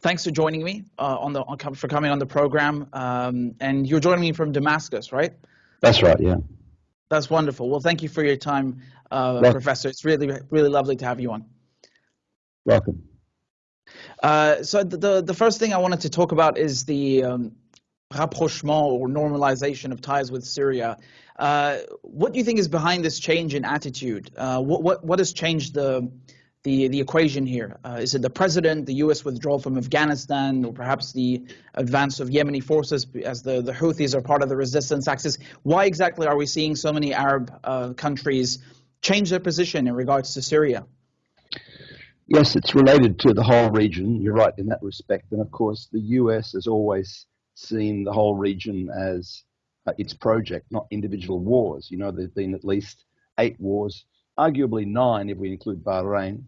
thanks for joining me uh, on the on, for coming on the program. Um, and you're joining me from Damascus, right? That's right. Yeah. That's wonderful. Well, thank you for your time, uh, Professor. It's really really lovely to have you on. Welcome. Uh, so the the first thing I wanted to talk about is the um, rapprochement or normalization of ties with Syria. Uh, what do you think is behind this change in attitude? Uh, what, what, what has changed the, the, the equation here? Uh, is it the president, the U.S. withdrawal from Afghanistan, or perhaps the advance of Yemeni forces as the, the Houthis are part of the resistance axis? Why exactly are we seeing so many Arab uh, countries change their position in regards to Syria? Yes, it's related to the whole region. You're right in that respect. And of course, the US has always seen the whole region as uh, its project, not individual wars. You know, there have been at least eight wars, arguably nine if we include Bahrain,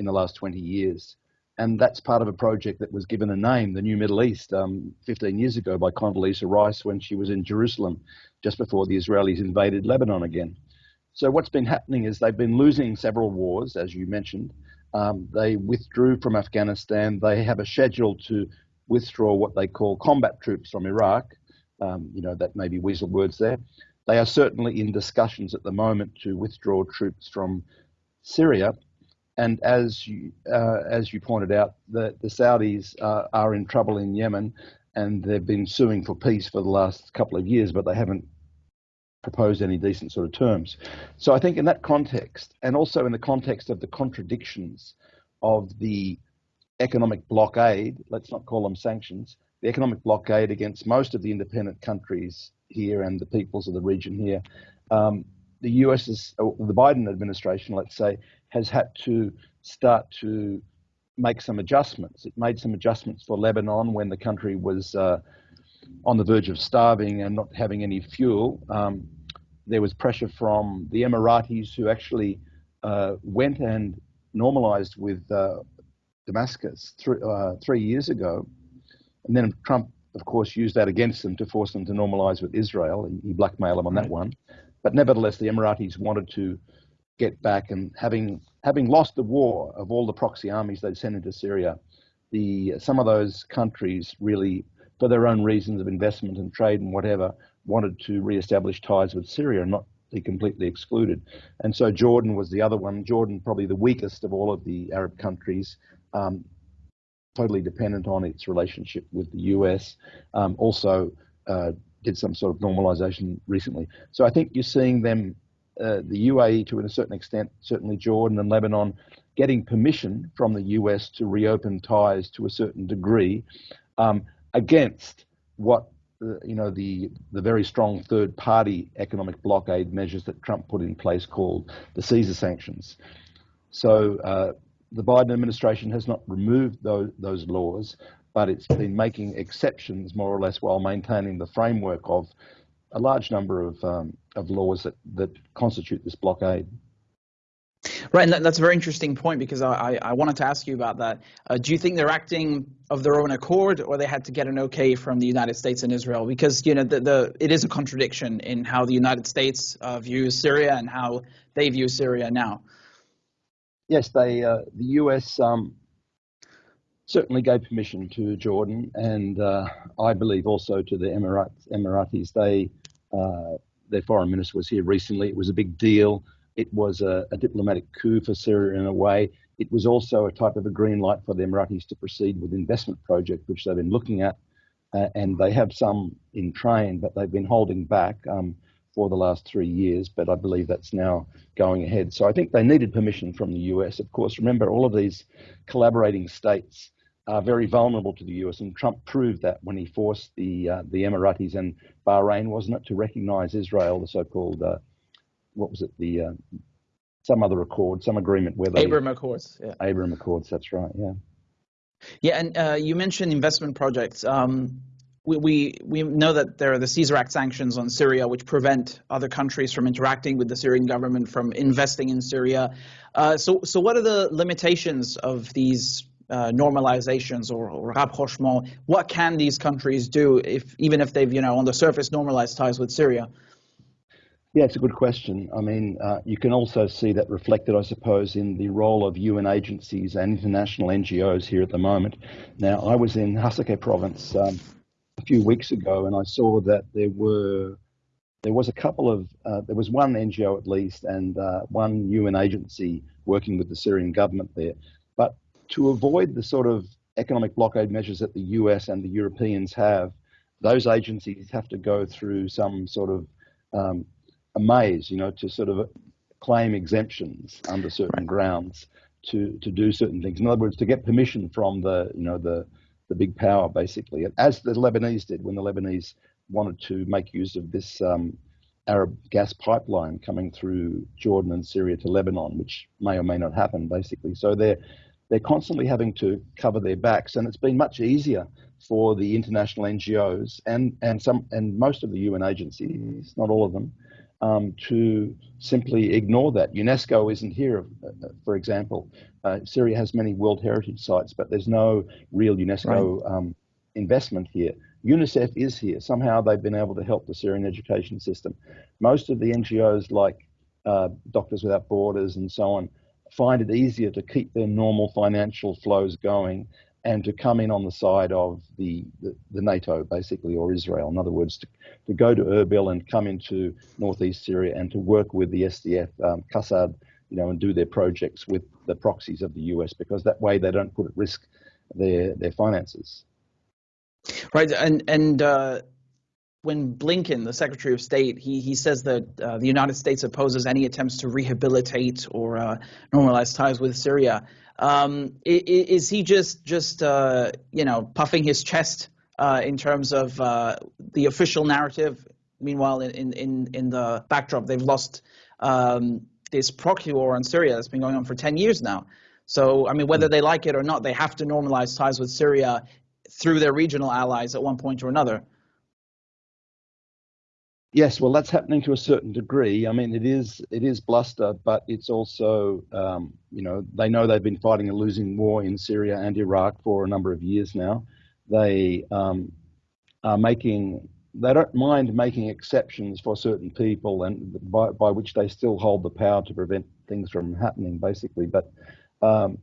in the last 20 years. And that's part of a project that was given a name, the New Middle East, um, 15 years ago by Condoleezza Rice when she was in Jerusalem just before the Israelis invaded Lebanon again. So what's been happening is they've been losing several wars, as you mentioned. Um, they withdrew from Afghanistan. They have a schedule to withdraw what they call combat troops from Iraq. Um, you know, that may be weasel words there. They are certainly in discussions at the moment to withdraw troops from Syria. And as you, uh, as you pointed out, the, the Saudis uh, are in trouble in Yemen and they've been suing for peace for the last couple of years, but they haven't proposed any decent sort of terms. So I think in that context, and also in the context of the contradictions of the economic blockade, let's not call them sanctions, the economic blockade against most of the independent countries here and the peoples of the region here, um, the US the Biden administration, let's say, has had to start to make some adjustments. It made some adjustments for Lebanon when the country was uh, on the verge of starving and not having any fuel. Um, there was pressure from the Emiratis who actually uh, went and normalized with uh, Damascus th- uh, three years ago. And then Trump, of course, used that against them to force them to normalize with Israel. He blackmailed them on that one. But nevertheless, the Emiratis wanted to get back and having having lost the war of all the proxy armies they'd sent into Syria, the some of those countries really for their own reasons of investment and trade and whatever, wanted to re-establish ties with Syria and not be completely excluded. And so Jordan was the other one. Jordan, probably the weakest of all of the Arab countries, um, totally dependent on its relationship with the US. Um, also uh, did some sort of normalization recently. So I think you're seeing them, uh, the UAE to a certain extent, certainly Jordan and Lebanon, getting permission from the US to reopen ties to a certain degree. Um, against what uh, you know the the very strong third party economic blockade measures that Trump put in place called the Caesar sanctions. So uh, the Biden administration has not removed those those laws, but it's been making exceptions more or less while maintaining the framework of a large number of um, of laws that that constitute this blockade. Right, and that's a very interesting point because I, I wanted to ask you about that. Uh, do you think they're acting of their own accord, or they had to get an okay from the United States and Israel? Because you know the, the it is a contradiction in how the United States uh, views Syria and how they view Syria now. Yes, they uh, the U.S. Um, certainly gave permission to Jordan, and uh, I believe also to the Emirates, Emiratis. They uh, their foreign minister was here recently. It was a big deal it was a, a, diplomatic coup for Syria in a way. It was also a type of a green light for the Emiratis to proceed with investment project, which they've been looking at, uh, and they have some in train, but they've been holding back um, for the last three years. But I believe that's now going ahead. So I think they needed permission from the US. Of course, remember all of these collaborating states are very vulnerable to the US, and Trump proved that when he forced the uh, the Emiratis and Bahrain, wasn't it, to recognize Israel, the so-called uh, what was it the uh, some other accord, some agreement where they Abraham Accords. Yeah. Abraham Accords. That's right. Yeah. Yeah, and uh, you mentioned investment projects. Um, we, we we know that there are the Caesar Act sanctions on Syria, which prevent other countries from interacting with the Syrian government from investing in Syria. Uh, so so what are the limitations of these uh, normalizations or, or rapprochement? What can these countries do if even if they've you know on the surface normalized ties with Syria? Yeah, it's a good question. I mean, uh, you can also see that reflected, I suppose, in the role of UN agencies and international NGOs here at the moment. Now, I was in Hasake province um, a few weeks ago, and I saw that there were there was a couple of uh, there was one NGO at least and uh, one UN agency working with the Syrian government there. But to avoid the sort of economic blockade measures that the US and the Europeans have, those agencies have to go through some sort of um, a maze, you know, to sort of claim exemptions under certain right. grounds to to do certain things. In other words, to get permission from the you know the the big power, basically, as the Lebanese did when the Lebanese wanted to make use of this um, Arab gas pipeline coming through Jordan and Syria to Lebanon, which may or may not happen, basically. So they're they're constantly having to cover their backs, and it's been much easier for the international NGOs and and some and most of the UN agencies, not all of them, um, to simply ignore that. UNESCO isn't here, uh, for example. Uh, Syria has many World Heritage sites, but there's no real UNESCO right. um, investment here. UNICEF is here. Somehow they've been able to help the Syrian education system. Most of the NGOs, like uh, Doctors Without Borders and so on, find it easier to keep their normal financial flows going and to come in on the side of the, the, the, NATO, basically, or Israel. In other words, to, to go to Erbil and come into northeast Syria and to work with the SDF, um, Qassad, you know, and do their projects with the proxies of the US, because that way they don't put at risk their their finances. Right, and and uh, when Blinken, the Secretary of State, he he says that uh, the United States opposes any attempts to rehabilitate or uh, normalize ties with Syria. Um, is he just just uh, you know puffing his chest uh, in terms of uh, the official narrative? Meanwhile, in in in the backdrop, they've lost um, this proxy war on Syria that's been going on for 10 years now. So, I mean, whether they like it or not, they have to normalize ties with Syria through their regional allies at one point or another. Yes, well, that's happening to a certain degree. I mean, it is it is bluster, but it's also um, you know they know they've been fighting a losing war in Syria and Iraq for a number of years now. They um, are making they don't mind making exceptions for certain people, and by, by which they still hold the power to prevent things from happening, basically. But um,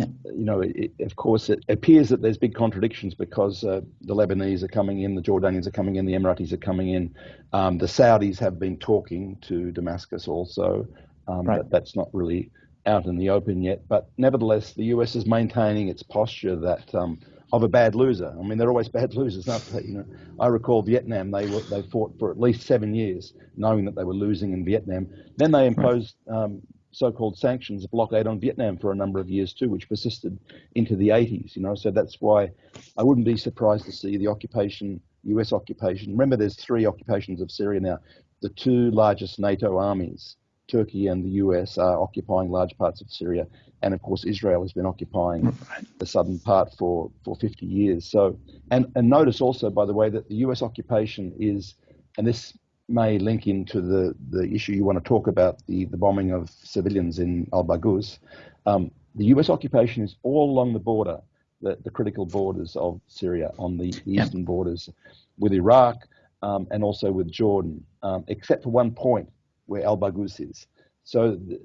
yeah. You know, it, of course, it appears that there's big contradictions because uh, the Lebanese are coming in, the Jordanians are coming in, the Emiratis are coming in. Um, the Saudis have been talking to Damascus also. Um, right. That, that's not really out in the open yet. But nevertheless, the US is maintaining its posture that um, of a bad loser. I mean, they're always bad losers, aren't they? You know, I recall Vietnam. They were, they fought for at least seven years, knowing that they were losing in Vietnam. Then they imposed um, so-called sanctions, blockade on Vietnam for a number of years too, which persisted into the 80s. You know, so that's why I wouldn't be surprised to see the occupation, U.S. occupation. Remember, there's three occupations of Syria now. The two largest NATO armies, Turkey and the U.S., are occupying large parts of Syria, and of course, Israel has been occupying the southern part for for 50 years. So, and and notice also, by the way, that the U.S. occupation is, and this may link into the, the issue you want to talk about, the, the bombing of civilians in Al Baghouz. Um, the US occupation is all along the border, the, the critical borders of Syria, on the, eastern borders with Iraq um, and also with Jordan, um, except for one point where Al Baghouz is. So, the,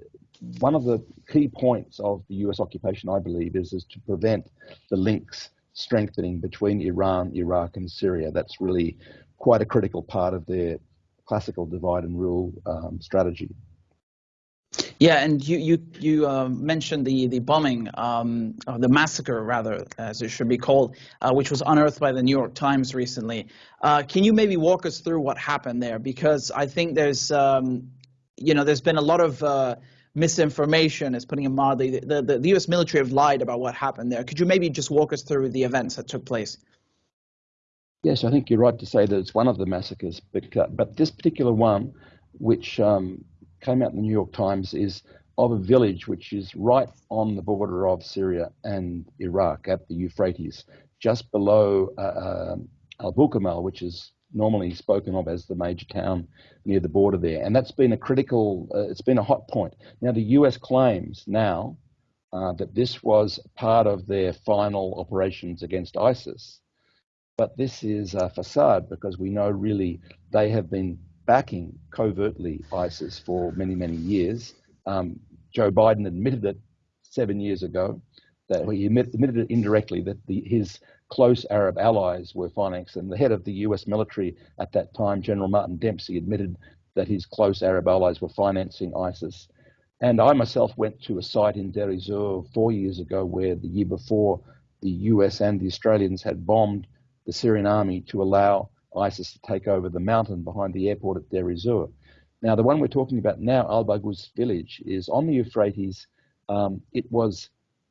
one of the key points of the US occupation, I believe, is, is to prevent the links strengthening between Iran, Iraq, and Syria. That's really quite a critical part of their classical divide and rule um, strategy. Yeah, and you you you uh, mentioned the the bombing, um, or the massacre rather, as it should be called, uh, which was unearthed by the New York Times recently. Uh, can you maybe walk us through what happened there? Because I think there's um, you know there's been a lot of uh, misinformation, is putting it mildly. The, the the U.S. military have lied about what happened there. Could you maybe just walk us through the events that took place? Yes, I think you're right to say that it's one of the massacres, but, uh, but this particular one, which um, came out in the New York Times, is of a village which is right on the border of Syria and Iraq at the Euphrates, just below uh, uh, Al Bukamal, which is normally spoken of as the major town near the border there. And that's been a critical, uh, it's been a hot point. Now, the US claims now uh, that this was part of their final operations against ISIS. But this is a facade because we know really they have been backing covertly ISIS for many, many years. Um, Joe Biden admitted it seven years ago that he admitted it indirectly that the, his close Arab allies were financing. And the head of the US military at that time, General Martin Dempsey, admitted that his close Arab allies were financing ISIS. And I myself went to a site in Deir ez-Zor four years ago where the year before the US and the Australians had bombed the Syrian army to allow ISIS to take over the mountain behind the airport at Deir ez-Zor. Now, the one we're talking about now, Al Baghouz village, is on the Euphrates. Um, it was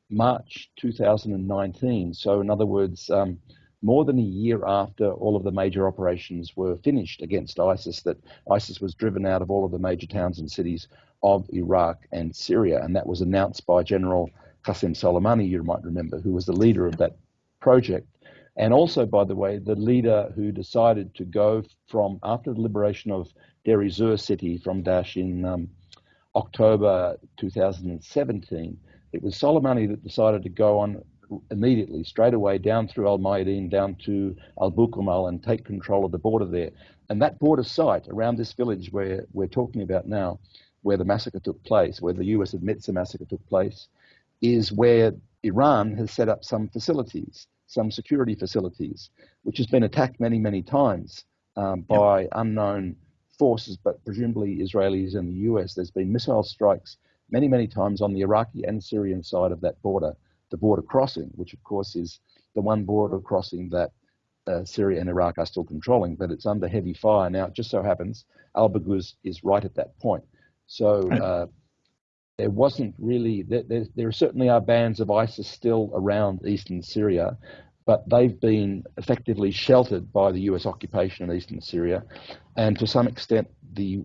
March 2019. So, in other words, um, more than a year after all of the major operations were finished against ISIS, that ISIS was driven out of all of the major towns and cities of Iraq and Syria. And that was announced by General Qasem Soleimani, you might remember, who was the leader of that project. And also, by the way, the leader who decided to go from after the liberation of Deir city from Daesh in um, October 2017 it was Soleimani that decided to go on immediately, straight away, down through Al Mayadeen, down to Al Bukamal, and take control of the border there. And that border site around this village where we're talking about now, where the massacre took place, where the US admits the massacre took place, is where Iran has set up some facilities, some security facilities, which has been attacked many, many times um, by yep. unknown forces, but presumably Israelis and the US. There's been missile strikes many, many times on the Iraqi and Syrian side of that border, the border crossing, which of course is the one border crossing that uh, Syria and Iraq are still controlling, but it's under heavy fire. Now, it just so happens Al Baghouz is right at that point. So uh, there wasn't really, there, there, certainly are bands of ISIS still around eastern Syria, but they've been effectively sheltered by the US occupation in eastern Syria. And to some extent, the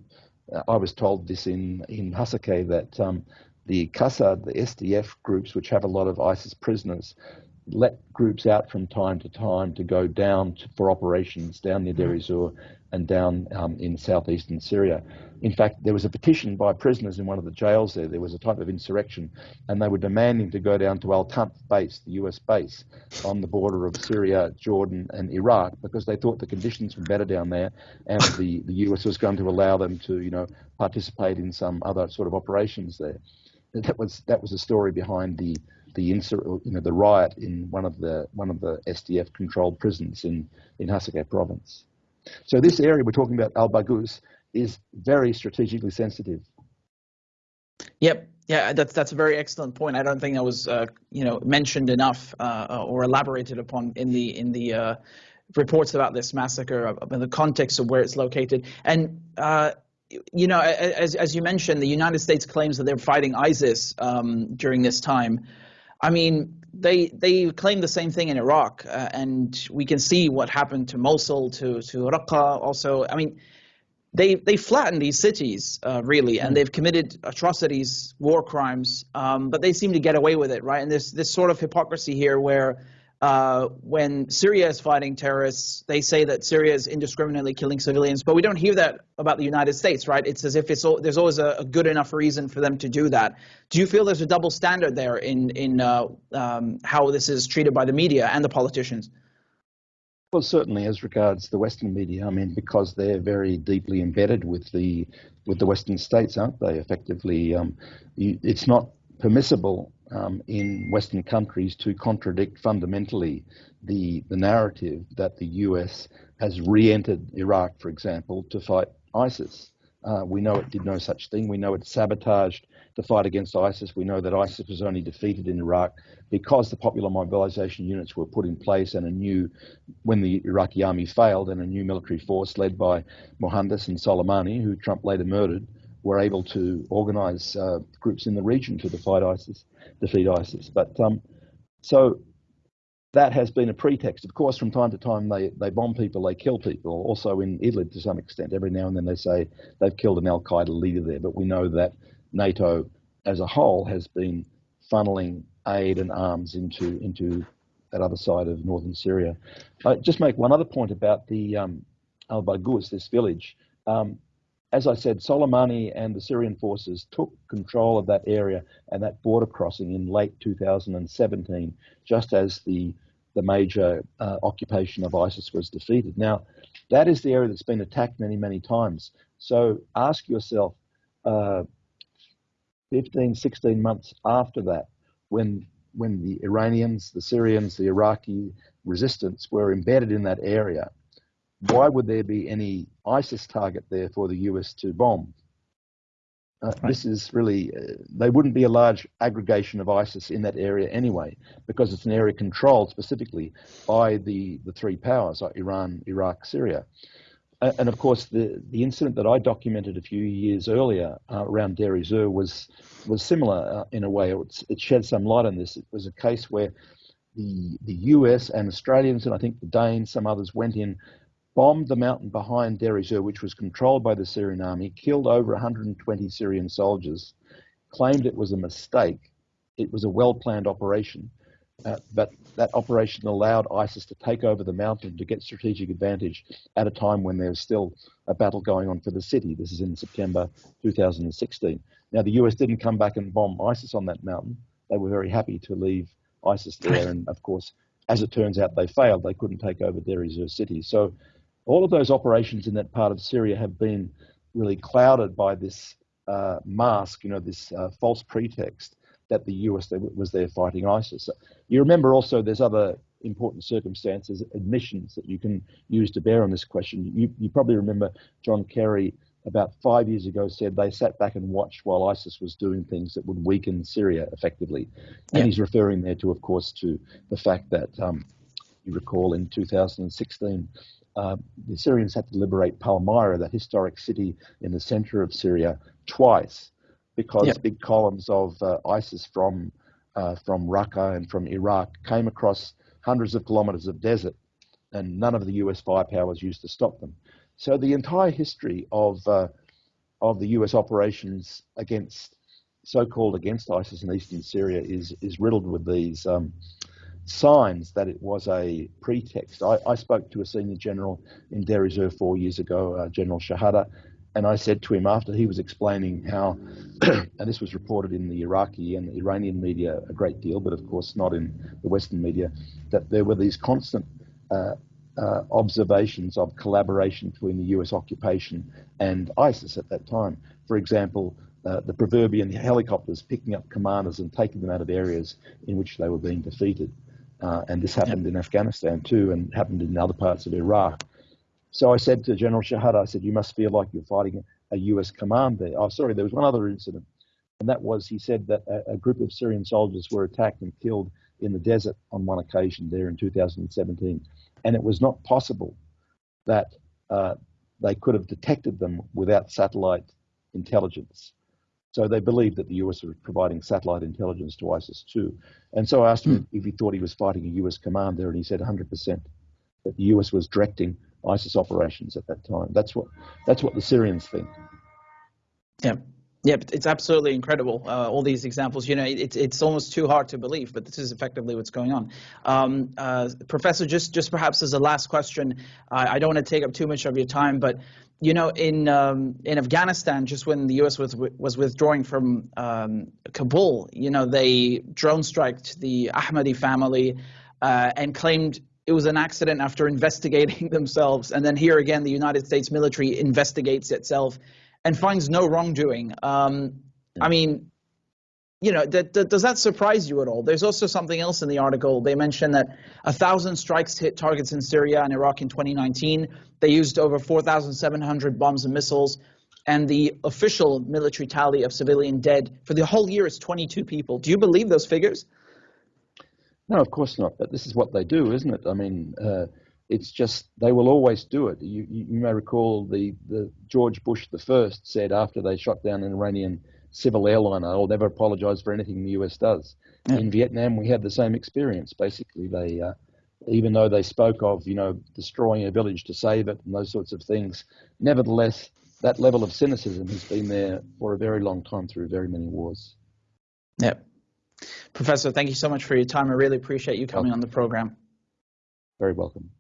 I was told this in, in Hasakeh that um, the Qassad, the SDF groups, which have a lot of ISIS prisoners, let groups out from time to time to go down to, for operations down near Deir ez-Zor and down um, in southeastern Syria. In fact, there was a petition by prisoners in one of the jails there. There was a type of insurrection, and they were demanding to go down to Al Tanf base, the US base, on the border of Syria, Jordan, and Iraq, because they thought the conditions were better down there, and the, the US was going to allow them to, you know, participate in some other sort of operations there. That was that was the story behind the the insur- you know the riot in one of the one of the SDF controlled prisons in in Hasakeh province. So this area we're talking about Al Baghouz is very strategically sensitive. Yep. Yeah, that's that's a very excellent point. I don't think that was uh, you know mentioned enough uh, or elaborated upon in the in the uh, reports about this massacre in the context of where it's located. And uh, you know, as as you mentioned, the United States claims that they're fighting ISIS um, during this time. I mean, they they claim the same thing in Iraq, uh, and we can see what happened to Mosul, to to Raqqa. Also, I mean, they they flattened these cities uh, really, and mm-hmm. they've committed atrocities, war crimes, um, but they seem to get away with it, right? And there's this sort of hypocrisy here where uh, when Syria is fighting terrorists, they say that Syria is indiscriminately killing civilians, but we don't hear that about the United States, right? It's as if it's there's always a, a, good enough reason for them to do that. Do you feel there's a double standard there in in uh, um, how this is treated by the media and the politicians? Well, certainly as regards the Western media, I mean, because they're very deeply embedded with the with the Western states, aren't they? Effectively, um, you, it's not permissible um, in Western countries to contradict fundamentally the, the narrative that the US has re entered Iraq, for example, to fight ISIS. Uh, we know it did no such thing. We know it sabotaged the fight against ISIS. We know that ISIS was only defeated in Iraq because the popular mobilization units were put in place and a new, when the Iraqi army failed and a new military force led by Muhandis and Soleimani, who Trump later murdered, were able to organise uh, groups in the region to defeat ISIS. Defeat ISIS. But um, so that has been a pretext. Of course, from time to time they, they bomb people, they kill people. Also in Idlib to some extent, every now and then they say they've killed an Al Qaeda leader there. But we know that NATO as a whole has been funneling aid and arms into into that other side of northern Syria. I just make one other point about the um, Al Baghouz, this village. Um, as I said, Soleimani and the Syrian forces took control of that area and that border crossing in late 2017, just as the the major uh, occupation of ISIS was defeated. Now, that is the area that's been attacked many, many times. So ask yourself, uh, 15, 16 months after that, when when the Iranians, the Syrians, the Iraqi resistance were embedded in that area, why would there be any ISIS target there for the US to bomb? Uh, right. This is really, uh, they wouldn't be a large aggregation of ISIS in that area anyway, because it's an area controlled specifically by the, the three powers, like Iran, Iraq, Syria. Uh, and of course, the, the incident that I documented a few years earlier uh, around Deir ez-Zor was, was similar uh, in a way. It's, it shed some light on this. It was a case where the, the US and Australians, and I think the Danes, some others, went in bombed the mountain behind Deir which was controlled by the Syrian army, killed over 120 Syrian soldiers, claimed it was a mistake. It was a well planned operation, uh, but that operation allowed ISIS to take over the mountain to get strategic advantage at a time when there's still a battle going on for the city. This is in September 2016. Now, the US didn't come back and bomb ISIS on that mountain. They were very happy to leave ISIS there, and of course, as it turns out, they failed. They couldn't take over Deir city. So all of those operations in that part of Syria have been really clouded by this uh, mask, you know, this uh, false pretext that the US was there fighting ISIS. You remember also there's other important circumstances, admissions that you can use to bear on this question. You, you probably remember John Kerry about five years ago said they sat back and watched while ISIS was doing things that would weaken Syria effectively. And yeah. he's referring there to, of course, to the fact that um, you recall in 2016 uh, the Syrians had to liberate Palmyra, that historic city in the center of Syria, twice because big columns of uh, ISIS from uh, from Raqqa and from Iraq came across hundreds of kilometers of desert, and none of the U.S. firepower was used to stop them. So the entire history of uh, of the U.S. operations against so-called against ISIS in eastern Syria is is riddled with these um, signs that it was a pretext. I, I, spoke to a senior general in Deir ez-Zor four years ago, uh, General Shahada, and I said to him after he was explaining how, and this was reported in the Iraqi and the Iranian media a great deal, but of course not in the Western media, that there were these constant uh, uh, observations of collaboration between the US occupation and ISIS at that time. For example, uh, the proverbial helicopters picking up commanders and taking them out of areas in which they were being defeated. Uh, and this happened in Afghanistan too, and happened in other parts of Iraq. So I said to General Shahada, I said, you must feel like you're fighting a US command there. Oh, sorry, there was one other incident. And that was, he said that a, a group of Syrian soldiers were attacked and killed in the desert on one occasion there in 2017. And it was not possible that uh, they could have detected them without satellite intelligence. So they believed that the US was providing satellite intelligence to ISIS too. And so I asked him hmm. if he thought he was fighting a US commander, and he said 100% that the US was directing ISIS operations at that time. That's what that's what the Syrians think. Yeah. Yeah, it's absolutely incredible. Uh, all these examples, you know, it's it's almost too hard to believe, but this is effectively what's going on. Um, uh, Professor, just just perhaps as a last question, I don't want to take up too much of your time, but you know, in um, in Afghanistan, just when the U.S. was was withdrawing from um, Kabul, you know, they drone striked the Ahmadi family uh, and claimed it was an accident after investigating themselves. And then here again, the United States military investigates itself and finds no wrongdoing. Um, I mean, you know, does that surprise you at all? There's also something else in the article. They mention that a thousand strikes hit targets in Syria and Iraq in 2019. They used over 4,700 bombs and missiles. And the official military tally of civilian dead for the whole year is 22 people. Do you believe those figures? No, of course not. But this is what they do, isn't it? I mean, uh, it's just they will always do it. You, you, you, may recall the, the George Bush the first said after they shot down an Iranian civil airliner, "I'll never apologize for anything the U.S. does." Yeah. In Vietnam, we had the same experience. Basically, they uh, even though they spoke of you know destroying a village to save it and those sorts of things, nevertheless, that level of cynicism has been there for a very long time through very many wars. Yep. Professor, thank you so much for your time. I really appreciate you coming on the program. Very welcome.